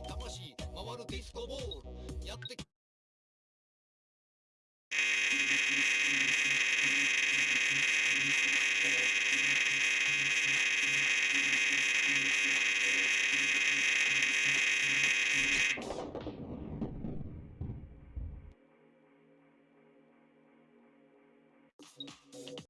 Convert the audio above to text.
ない魂回るディスコボール。やって